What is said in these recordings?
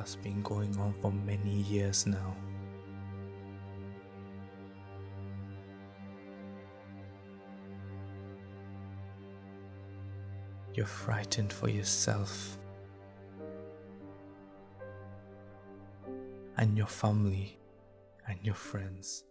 that's been going on for many years now. You're frightened for yourself and your family and your friends.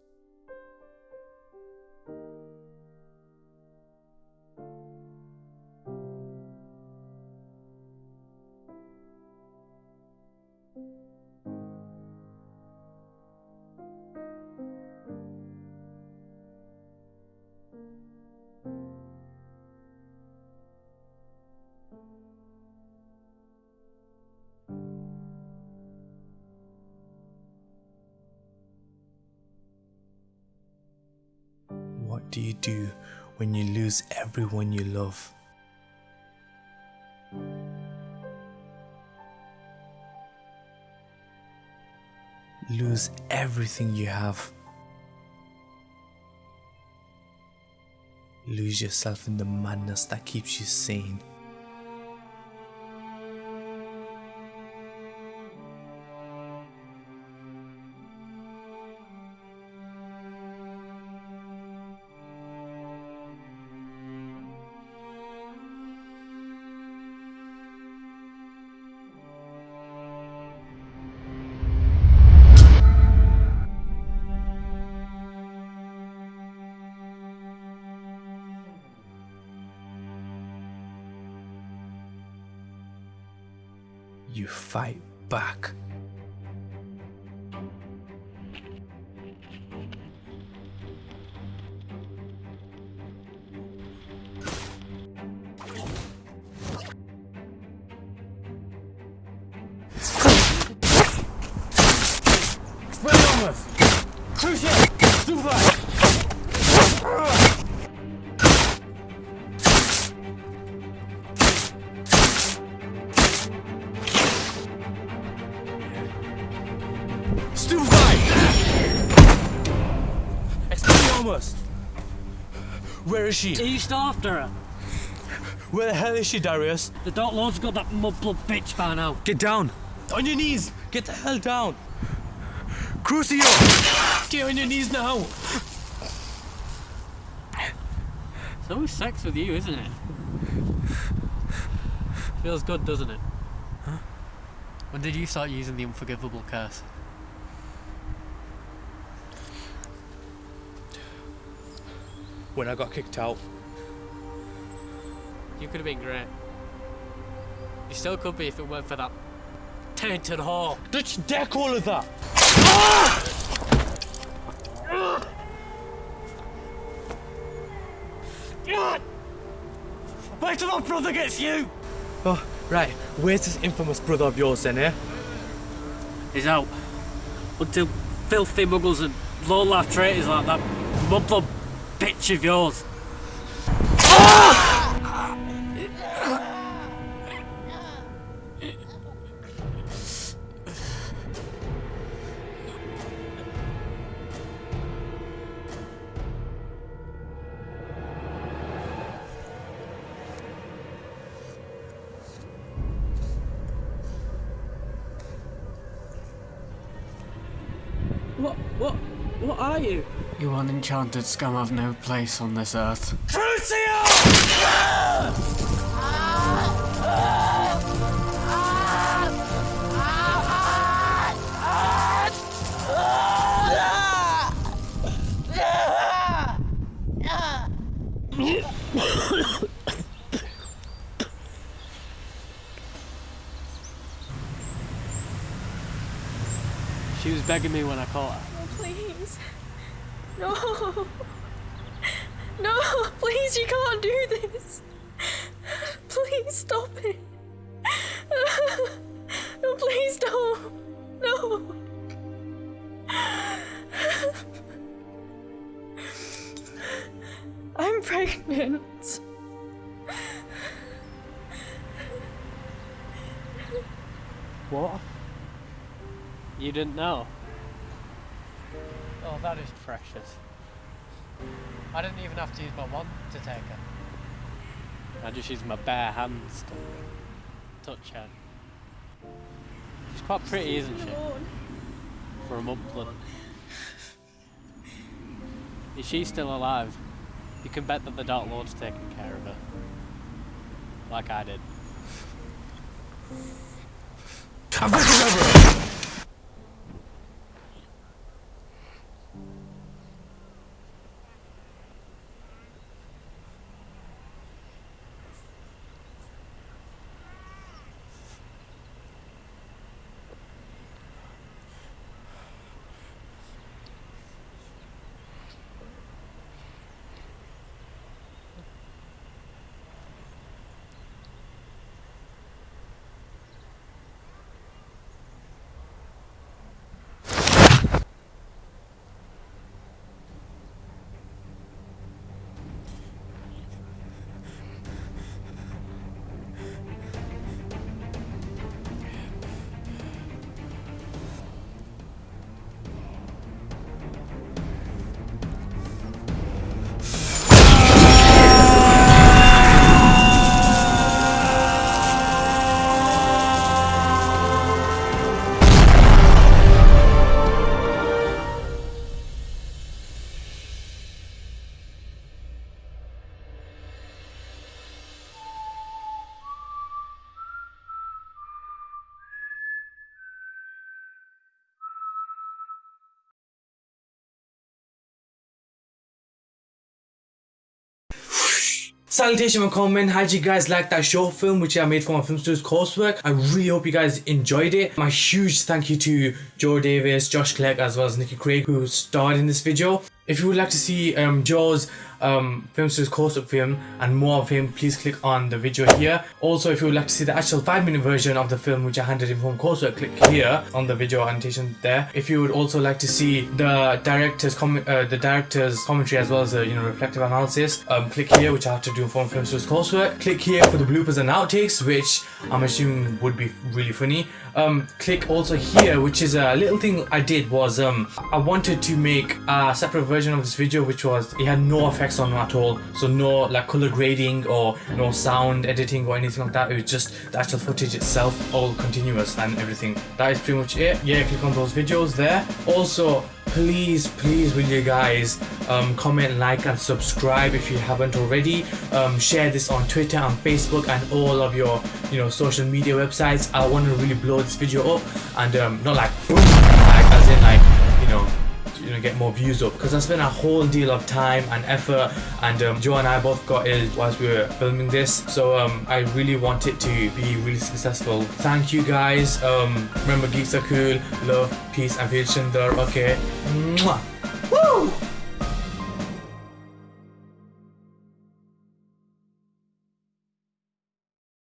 What do you do when you lose everyone you love? Lose everything you have. Lose yourself in the madness that keeps you sane. You fight back. Crucio! Super! Stupefy! Expelliarmus! Where is she? East after her? Where the hell is she, Darius? The Dark Lord's got that mudblood bitch by now. Get down! On your knees! Get the hell down! Crucio! Get on your knees now! It's always sex with you, isn't it? Feels good, doesn't it? Huh? When did you start using the unforgivable curse? When I got kicked out. You could have been great. You still could be if it weren't for that tainted whore. Did you deck all of that? Wait till my brother gets you! Oh, right. Where's this infamous brother of yours then, eh? He's out. Until filthy muggles and low-life traitors like that mudblood bitch of yours. What? What? What are you? You unenchanted scum have no place on this earth. She was begging me when I caught her. Oh, please. No. No, please, you can't do this. Please stop it. No, please don't. No. I'm pregnant. What? You didn't know? Oh, that is precious. I didn't even have to use my wand to take her. I just used my bare hands to touch her. She's quite pretty, isn't she? Alone. For a mumpling. Is she still alive? You can bet that the Dark Lord's taking care of her. Like I did. Salutation and comment. How did you guys like that short film which I made for my film studios coursework? I really hope you guys enjoyed it. My huge thank you to Joe Davis, Josh Clegg as well as Nikki Craig who starred in this video. If you would like to see um, Joe's um, film studios coursework film and more of him, please click on the video here. Also, if you would like to see the actual 5 minute version of the film which I handed in from coursework, click here on the video annotation there. If you would also like to see the director's uh, the director's commentary as well as the you know reflective analysis, um, click here which I have to do from film studios coursework. Click here for the bloopers and outtakes which I'm assuming would be really funny. Um, click also here which is a little thing I did was um, I wanted to make a separate version of this video which was it had no effects on at all. So no like color grading or no sound editing or anything like that. It was just the actual footage itself all continuous and everything. That is pretty much it. Yeah click on those videos there. Also please please will you guys um, comment like and subscribe if you haven't already. Um, share this on twitter and facebook and all of your you know social media websites. I want to really blow this video up and um, not like boom like as in like you know you know get more views up. Because I spent a whole deal of time and effort and um, Joe and I both got ill whilst we were filming this. So um, I really want it to be really successful. Thank you guys. Um, remember geeks are cool. Love peace and there okay Mwah.